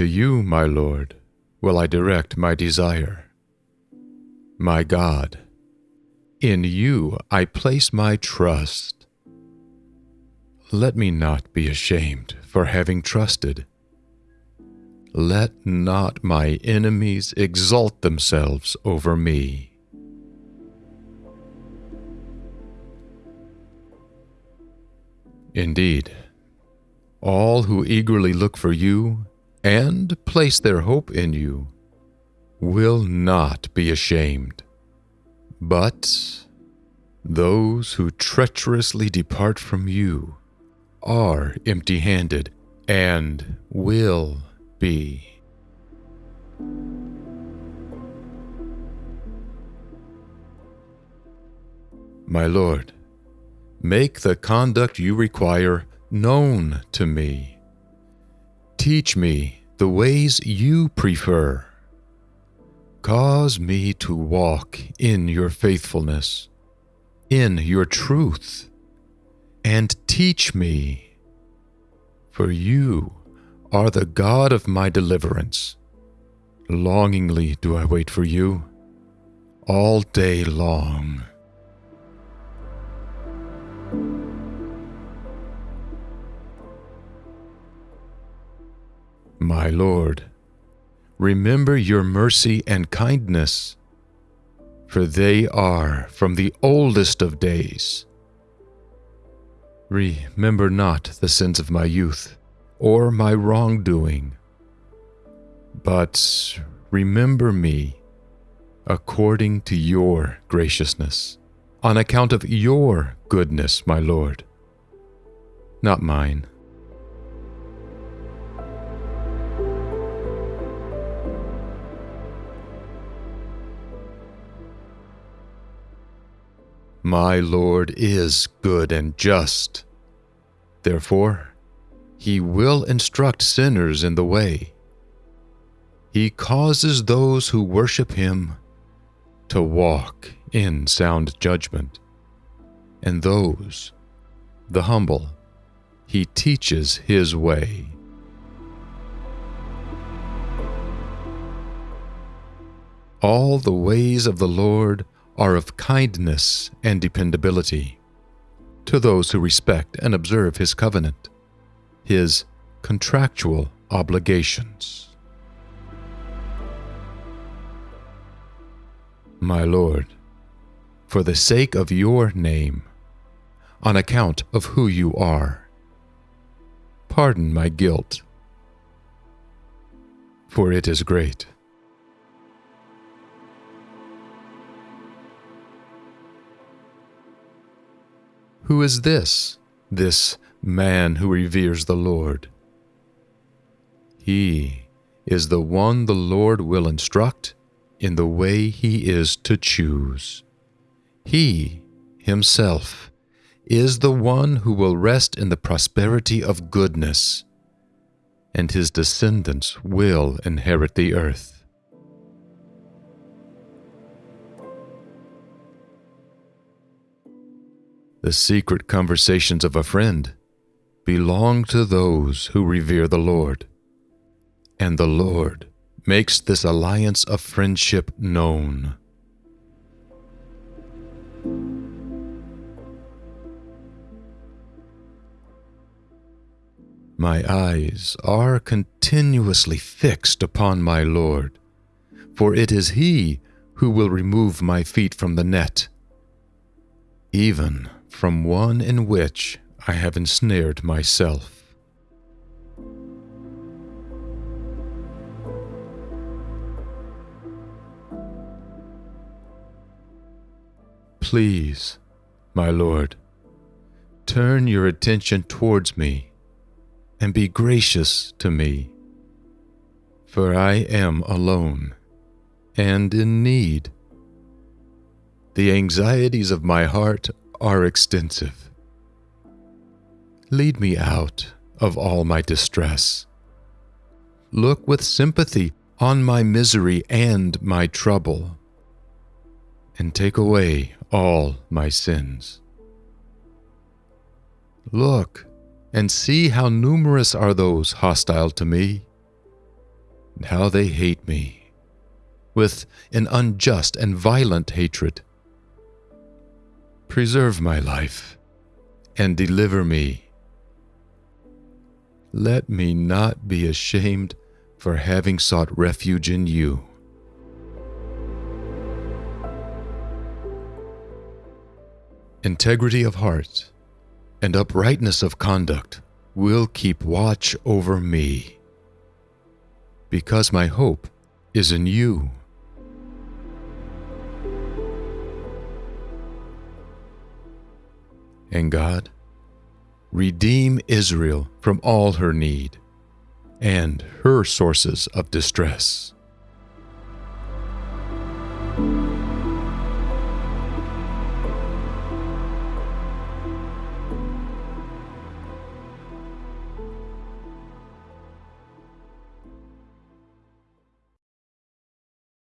To you, my Lord, will I direct my desire. My God, in you I place my trust. Let me not be ashamed for having trusted. Let not my enemies exalt themselves over me. Indeed, all who eagerly look for you and place their hope in you will not be ashamed. But those who treacherously depart from you are empty handed and will be. My Lord, make the conduct you require known to me. Teach me the ways you prefer. Cause me to walk in your faithfulness, in your truth, and teach me. For you are the God of my deliverance. Longingly do I wait for you, all day long. My Lord, remember your mercy and kindness, for they are from the oldest of days. Remember not the sins of my youth, or my wrongdoing, but remember me according to your graciousness, on account of your goodness, my Lord, not mine. My Lord is good and just. Therefore, he will instruct sinners in the way. He causes those who worship him to walk in sound judgment, and those, the humble, he teaches his way. All the ways of the Lord are of kindness and dependability to those who respect and observe his covenant, his contractual obligations. My Lord, for the sake of your name, on account of who you are, pardon my guilt, for it is great. Who is this, this man who reveres the Lord? He is the one the Lord will instruct in the way he is to choose. He, himself, is the one who will rest in the prosperity of goodness, and his descendants will inherit the earth. The secret conversations of a friend belong to those who revere the Lord. And the Lord makes this alliance of friendship known. My eyes are continuously fixed upon my Lord, for it is He who will remove my feet from the net, even from one in which I have ensnared myself. Please, my Lord, turn your attention towards me and be gracious to me, for I am alone and in need. The anxieties of my heart are extensive. Lead me out of all my distress. Look with sympathy on my misery and my trouble, and take away all my sins. Look and see how numerous are those hostile to me. and how they hate me, with an unjust and violent hatred. Preserve my life and deliver me. Let me not be ashamed for having sought refuge in you. Integrity of heart and uprightness of conduct will keep watch over me, because my hope is in you. And God, redeem Israel from all her need and her sources of distress.